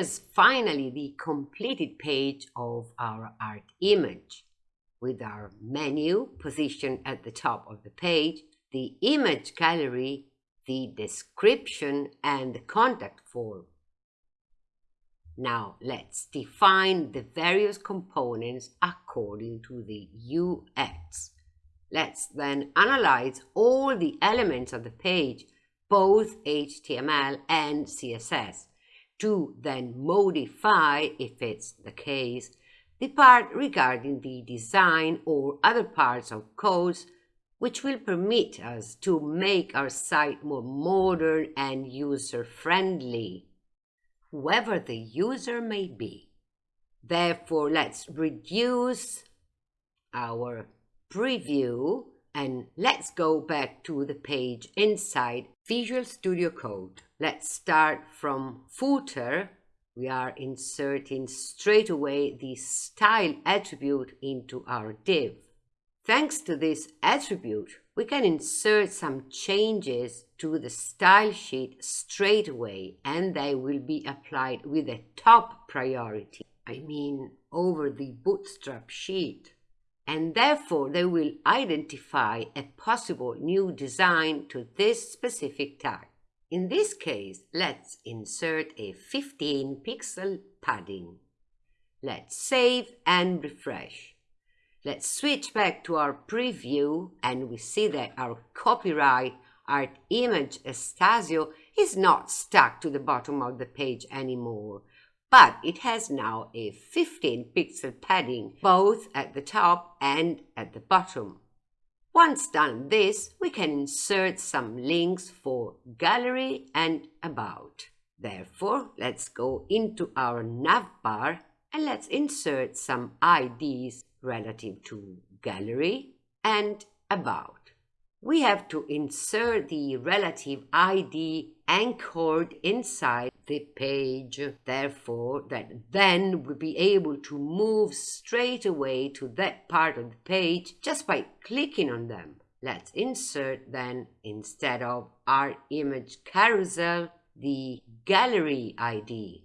here's finally the completed page of our art image with our menu positioned at the top of the page, the image gallery, the description and the contact form. Now let's define the various components according to the UX. Let's then analyze all the elements of the page, both HTML and CSS, to then modify, if it's the case, the part regarding the design or other parts of codes which will permit us to make our site more modern and user-friendly, whoever the user may be. Therefore, let's reduce our preview and let's go back to the page inside Visual Studio Code. Let's start from footer we are inserting straight away the style attribute into our div. Thanks to this attribute, we can insert some changes to the style sheet straight away and they will be applied with a top priority, I mean over the bootstrap sheet. And therefore they will identify a possible new design to this specific tag. In this case, let's insert a 15 pixel padding. Let's save and refresh. Let's switch back to our preview and we see that our copyright art image Estasio is not stuck to the bottom of the page anymore, but it has now a 15 pixel padding both at the top and at the bottom. Once done this, we can insert some links for gallery and about. Therefore, let's go into our navbar and let's insert some IDs relative to gallery and about we have to insert the relative ID anchored inside the page. Therefore, that then we'll be able to move straight away to that part of the page just by clicking on them. Let's insert then, instead of our image carousel, the gallery ID.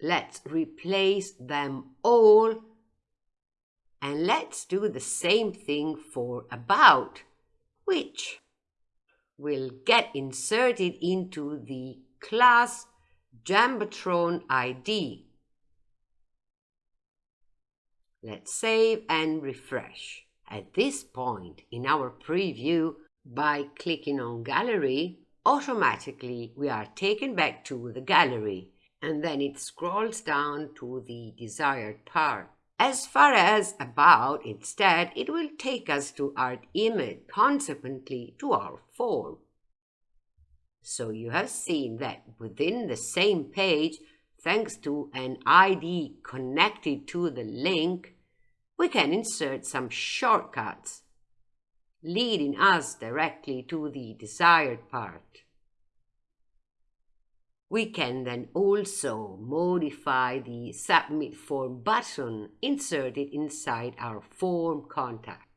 Let's replace them all and let's do the same thing for about, which will get inserted into the class Jumbotron ID. Let's save and refresh. At this point in our preview, by clicking on Gallery, automatically we are taken back to the gallery and then it scrolls down to the desired part. As far as about, instead, it will take us to our image, consequently to our form. So you have seen that within the same page, thanks to an ID connected to the link, we can insert some shortcuts, leading us directly to the desired part. We can then also modify the Submit Form button inserted inside our form contact,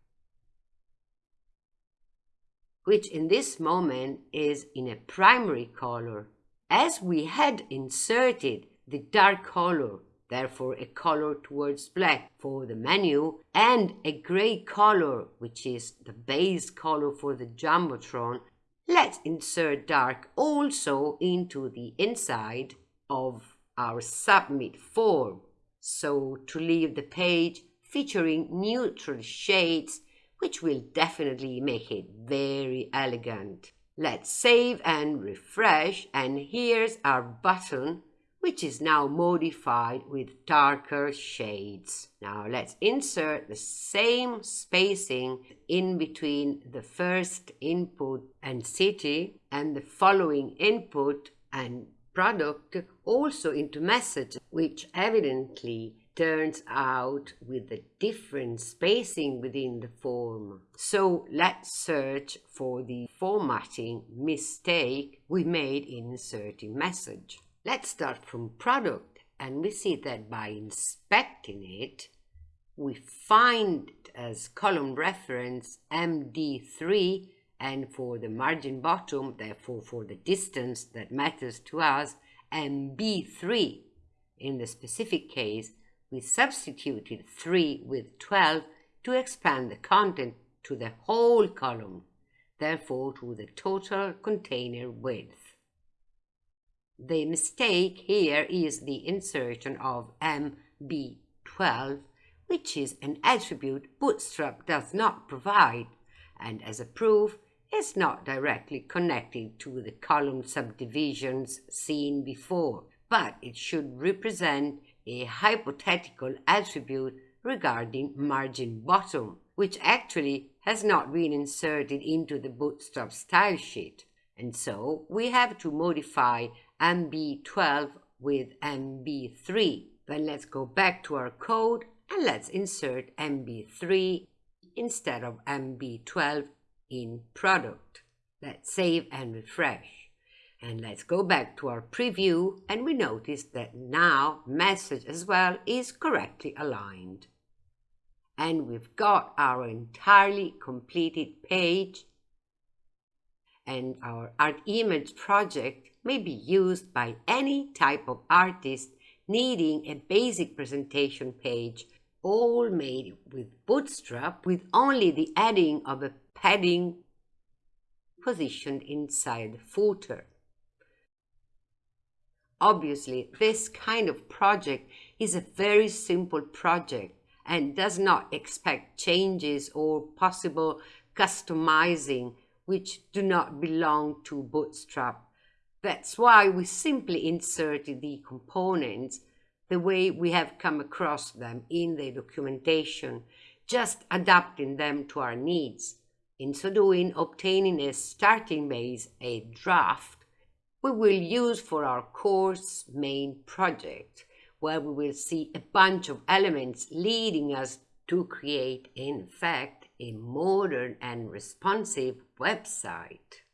which in this moment is in a primary color. As we had inserted the dark color, therefore a color towards black for the menu, and a gray color, which is the base color for the Jumbotron, Let's insert dark also into the inside of our submit form. So to leave the page featuring neutral shades, which will definitely make it very elegant. Let's save and refresh and here's our button which is now modified with darker shades. Now let's insert the same spacing in between the first input and city and the following input and product also into message, which evidently turns out with a different spacing within the form. So let's search for the formatting mistake we made in inserting message. Let's start from product and we see that by inspecting it, we find as column reference MD3 and for the margin bottom, therefore for the distance that matters to us, MB3. In the specific case, we substituted 3 with 12 to expand the content to the whole column, therefore to the total container width. The mistake here is the insertion of MB12, which is an attribute Bootstrap does not provide, and as a proof, is not directly connected to the column subdivisions seen before, but it should represent a hypothetical attribute regarding margin bottom, which actually has not been inserted into the Bootstrap style sheet. And so we have to modify MB12 with MB3. Then let's go back to our code and let's insert MB3 instead of MB12 in product. Let's save and refresh. And let's go back to our preview and we notice that now message as well is correctly aligned. And we've got our entirely completed page and our art image project may be used by any type of artist needing a basic presentation page all made with Bootstrap with only the adding of a padding positioned inside the footer. Obviously, this kind of project is a very simple project and does not expect changes or possible customizing which do not belong to Bootstrap. That's why we simply inserted the components the way we have come across them in the documentation, just adapting them to our needs. In so doing, obtaining a starting base, a draft, we will use for our course main project, where we will see a bunch of elements leading us to create, in fact, a modern and responsive website.